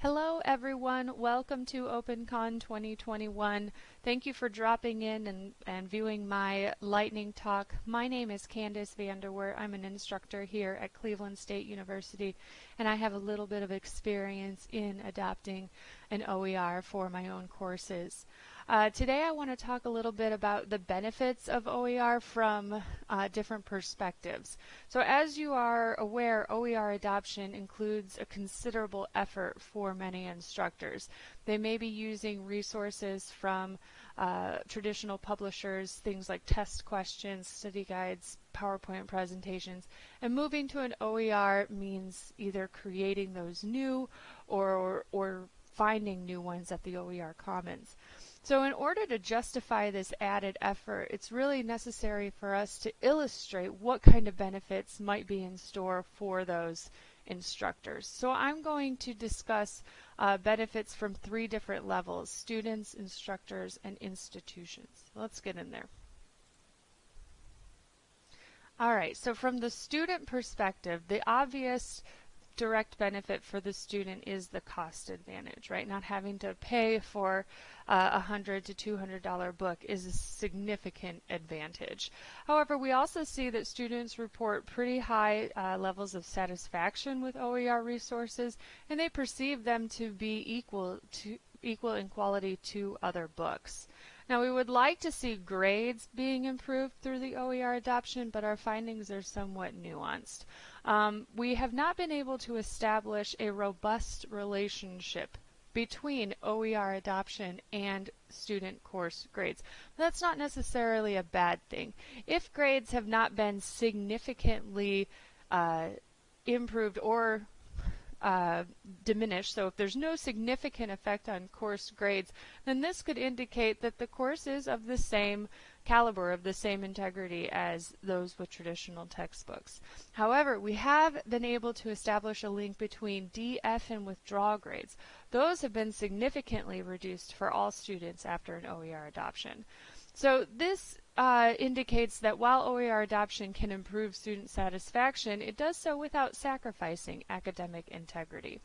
Hello everyone, welcome to OpenCon 2021. Thank you for dropping in and, and viewing my lightning talk. My name is Candace Vanderwer. I'm an instructor here at Cleveland State University and I have a little bit of experience in adopting an OER for my own courses. Uh, today I want to talk a little bit about the benefits of OER from uh, different perspectives. So as you are aware, OER adoption includes a considerable effort for many instructors. They may be using resources from uh, traditional publishers, things like test questions, study guides, PowerPoint presentations, and moving to an OER means either creating those new or, or, or finding new ones at the OER Commons. So in order to justify this added effort, it's really necessary for us to illustrate what kind of benefits might be in store for those instructors. So I'm going to discuss uh, benefits from three different levels, students, instructors, and institutions. Let's get in there. All right, so from the student perspective, the obvious direct benefit for the student is the cost advantage, right? Not having to pay for uh, a hundred to two hundred dollar book is a significant advantage. However, we also see that students report pretty high uh, levels of satisfaction with OER resources, and they perceive them to be equal to equal in quality to other books. Now we would like to see grades being improved through the OER adoption, but our findings are somewhat nuanced. Um, we have not been able to establish a robust relationship between OER adoption and student course grades. That's not necessarily a bad thing. If grades have not been significantly uh, improved or uh, diminished, so if there's no significant effect on course grades, then this could indicate that the course is of the same caliber, of the same integrity as those with traditional textbooks. However, we have been able to establish a link between DF and withdrawal grades. Those have been significantly reduced for all students after an OER adoption. So this uh, indicates that while OER adoption can improve student satisfaction, it does so without sacrificing academic integrity.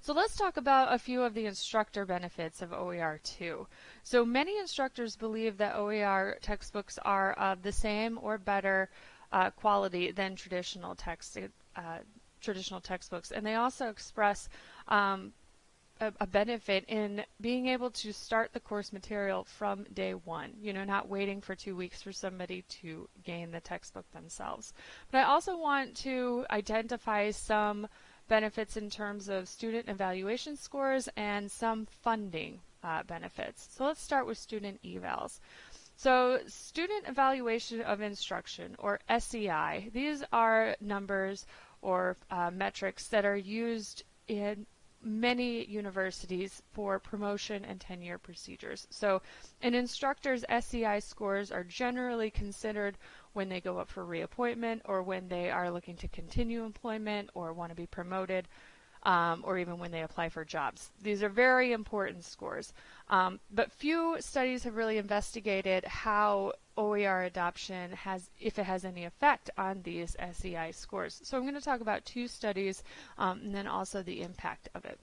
So let's talk about a few of the instructor benefits of OER too. So many instructors believe that OER textbooks are of the same or better uh, quality than traditional text uh, traditional textbooks, and they also express um, a, a, benefit in being able to start the course material from day one, you know, not waiting for two weeks for somebody to gain the textbook themselves. But I also want to identify some benefits in terms of student evaluation scores and some funding uh, benefits. So let's start with student evals. So student evaluation of instruction, or SEI, these are numbers or uh, metrics that are used in many universities for promotion and tenure procedures. So an instructor's SEI scores are generally considered when they go up for reappointment or when they are looking to continue employment or want to be promoted um, or even when they apply for jobs. These are very important scores. Um, but few studies have really investigated how OER adoption has, if it has any effect on these SEI scores. So I'm going to talk about two studies um, and then also the impact of it.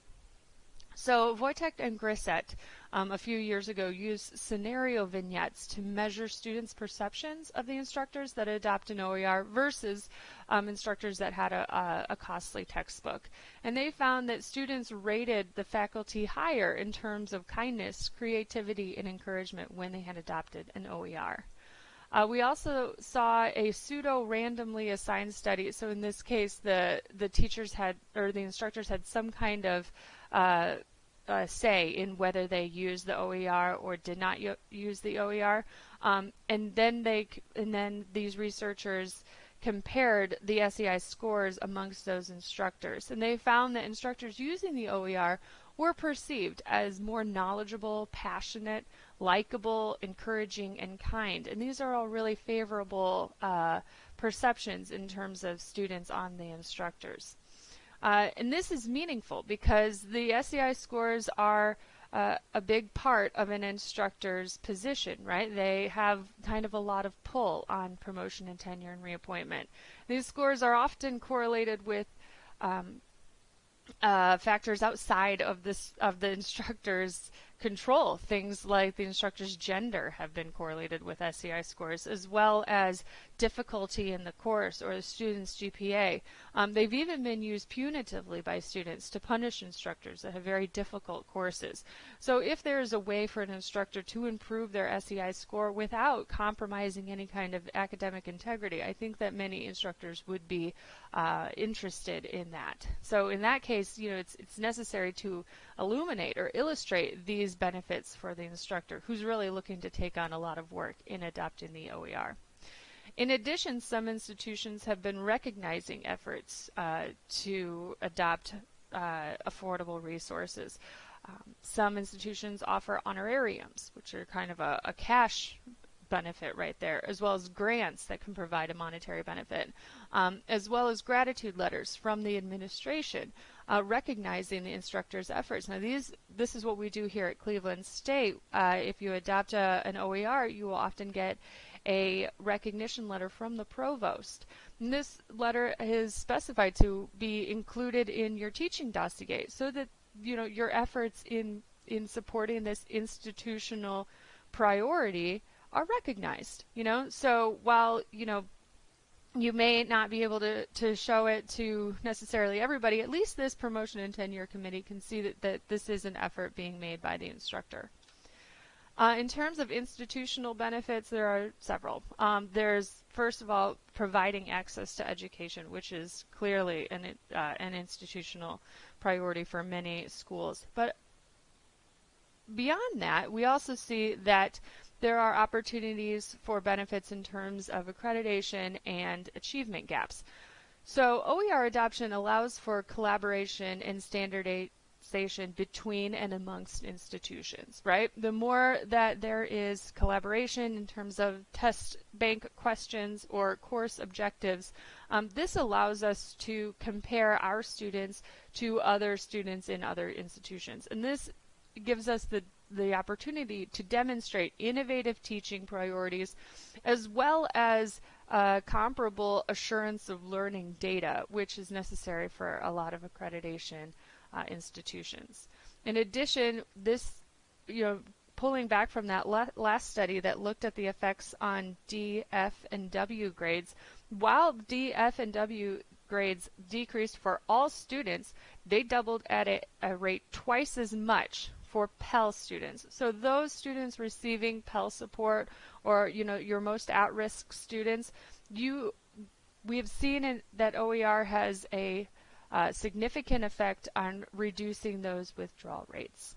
So Vojtech and Grissett um, a few years ago used scenario vignettes to measure students' perceptions of the instructors that adopt an OER versus um, instructors that had a, a, a, costly textbook. And they found that students rated the faculty higher in terms of kindness, creativity, and encouragement when they had adopted an OER. Uh, we also saw a pseudo randomly assigned study. So in this case, the the teachers had or the instructors had some kind of uh, uh, say in whether they used the OER or did not use the OER. Um, and then they and then these researchers compared the SEI scores amongst those instructors. And they found that instructors using the OER were perceived as more knowledgeable, passionate, likable, encouraging, and kind. And these are all really favorable uh, perceptions in terms of students on the instructors. Uh, and this is meaningful because the SEI scores are uh, a big part of an instructor's position, right? They have kind of a lot of pull on promotion and tenure and reappointment. These scores are often correlated with um, uh, factors outside of this of the instructor's control. Things like the instructor's gender have been correlated with SEI scores, as well as difficulty in the course or the student's GPA. Um, they've even been used punitively by students to punish instructors that have very difficult courses. So if there is a way for an instructor to improve their SEI score without compromising any kind of academic integrity, I think that many instructors would be uh, interested in that. So in that case, you know, it's it's necessary to illuminate or illustrate these benefits for the instructor who's really looking to take on a lot of work in adopting the OER. In addition, some institutions have been recognizing efforts uh, to adopt uh, affordable resources. Um, some institutions offer honorariums, which are kind of a, a cash benefit right there, as well as grants that can provide a monetary benefit, um, as well as gratitude letters from the administration uh, recognizing the instructor's efforts. Now, these this is what we do here at Cleveland State. Uh, if you adopt a, an OER, you will often get a recognition letter from the provost. And this letter is specified to be included in your teaching dossier so that you know your efforts in in supporting this institutional priority are recognized. You know, so while you know you may not be able to, to show it to necessarily everybody, at least this promotion and tenure committee can see that, that this is an effort being made by the instructor. Uh, in terms of institutional benefits, there are several. Um, there's, first of all, providing access to education, which is clearly an, uh, an institutional priority for many schools. But beyond that, we also see that there are opportunities for benefits in terms of accreditation and achievement gaps. So OER adoption allows for collaboration and standardization between and amongst institutions, right? The more that there is collaboration in terms of test bank questions or course objectives, um, this allows us to compare our students to other students in other institutions. And this gives us the the opportunity to demonstrate innovative teaching priorities as well as uh, comparable assurance of learning data, which is necessary for a lot of accreditation uh, institutions. In addition, this, you know, pulling back from that la last study that looked at the effects on D, F, and W grades, while D, F, and W grades decreased for all students, they doubled at a, a rate twice as much for Pell students. So those students receiving Pell support or you know your most at-risk students, you we have seen in, that OER has a uh, significant effect on reducing those withdrawal rates.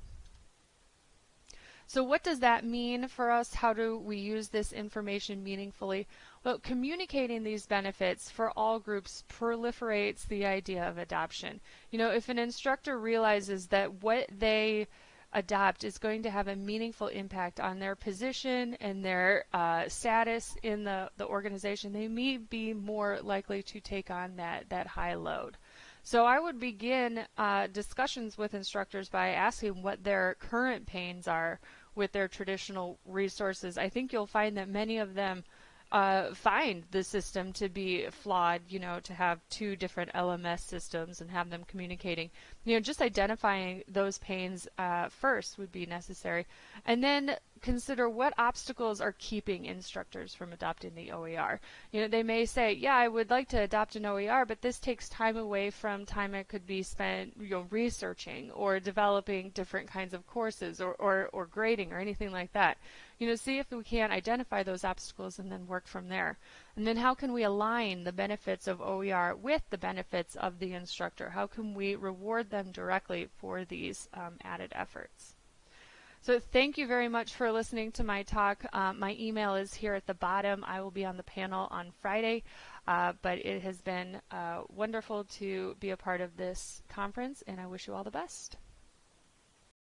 So what does that mean for us? How do we use this information meaningfully? Well, communicating these benefits for all groups proliferates the idea of adoption. You know, if an instructor realizes that what they adopt is going to have a meaningful impact on their position and their uh, status in the, the organization, they may be more likely to take on that, that high load. So I would begin uh, discussions with instructors by asking what their current pains are with their traditional resources. I think you'll find that many of them uh, find the system to be flawed, you know, to have two different LMS systems and have them communicating. You know, just identifying those pains uh, first would be necessary. And then consider what obstacles are keeping instructors from adopting the OER. You know, they may say, yeah, I would like to adopt an OER, but this takes time away from time it could be spent, you know, researching or developing different kinds of courses or, or, or grading or anything like that. You know, see if we can identify those obstacles and then work from there. And then how can we align the benefits of OER with the benefits of the instructor? How can we reward them directly for these um, added efforts? So thank you very much for listening to my talk. Uh, my email is here at the bottom. I will be on the panel on Friday, uh, but it has been uh, wonderful to be a part of this conference, and I wish you all the best.